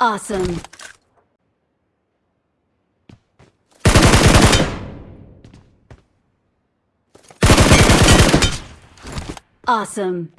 Awesome. Awesome.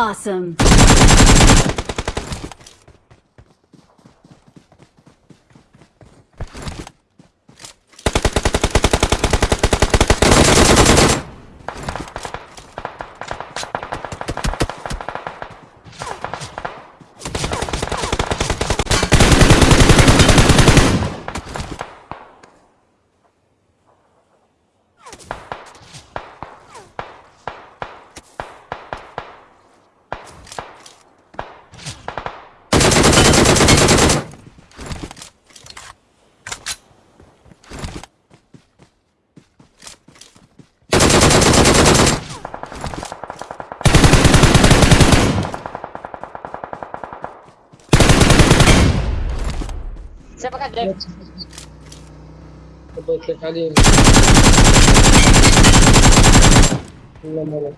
Awesome. Siapa kan Drake? Coba kita kali ini. Belum belum.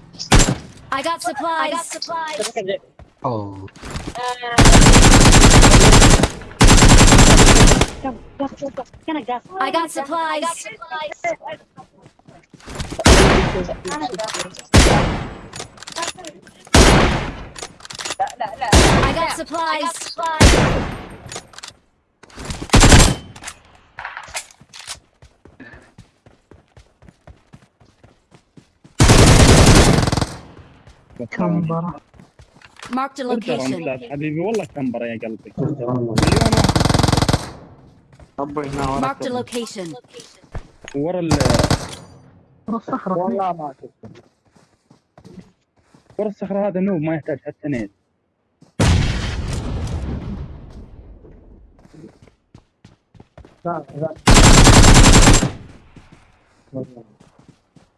I got supplies. I got supplies. Siapa kan Drake? Oh. I got supplies. I got supplies. كمبرة location. رمزات حبيبي والله كمبرة يا قلبي ربي هنا a وراك location. ورا ال ورا الصخرة والله ما شفت. ورا الصخرة هذا نوب ما يحتاج حتى نيل لا لا.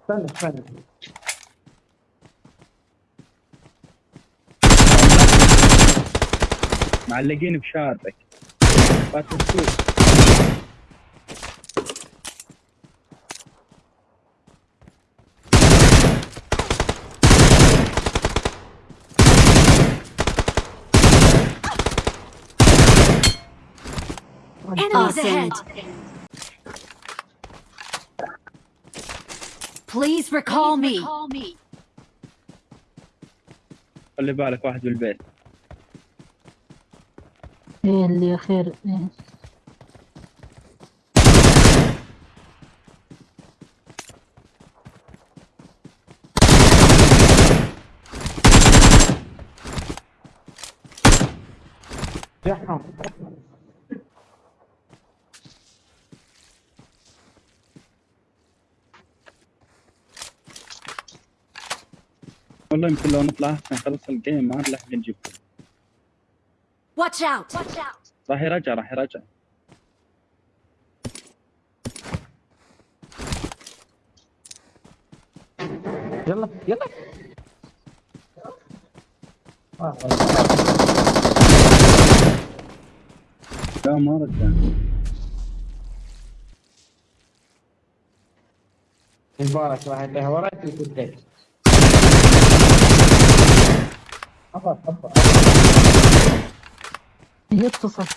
استنى استنى. معلقين بشارك فات السوق Enemies ahead. Please recall me. خلي بالك واحد بالبيت إيه اللي خير. إيه والله يمكن لو نطلع احسن خلص الجيم ما عاد لحد نجيبكم Watch out! Watch out! راح يرجع راح يرجع يلا يلا. لا ما رجع مبارك واحد له وراك الكتاب خلاص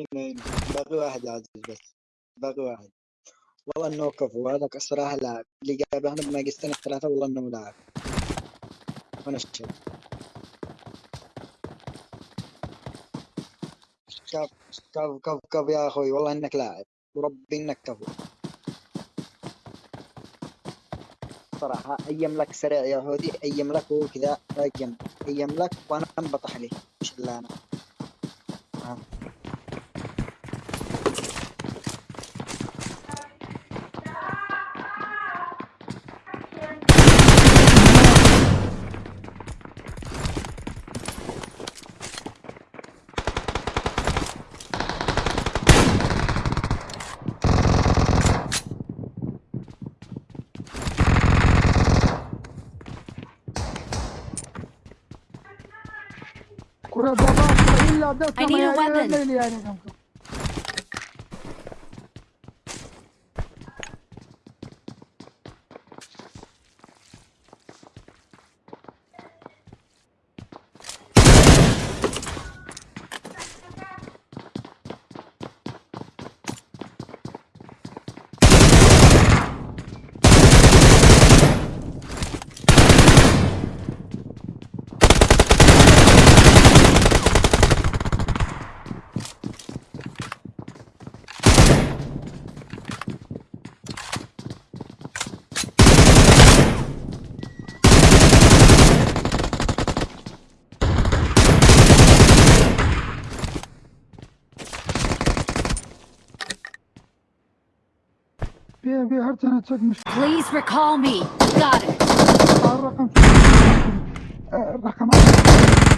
اين اين باقي واحد عزيز بس باقي واحد. والله إنه كفو هذاك الصراحه لاعب اللي جابه أنا بناقصتين الثلاثة والله إنه لاعب وأنا اشهد كف كف كف كف يا أخوي والله إنك لاعب وربي إنك كفو. صراحة أيم لك سريع يا هودي أيم لك هو كذا أيم أيم لك وأنا انبطح لي مش إلا أنا. I need a weapon. Bir her çekmiş. Please recall me. Got it. Rakam. Rakam.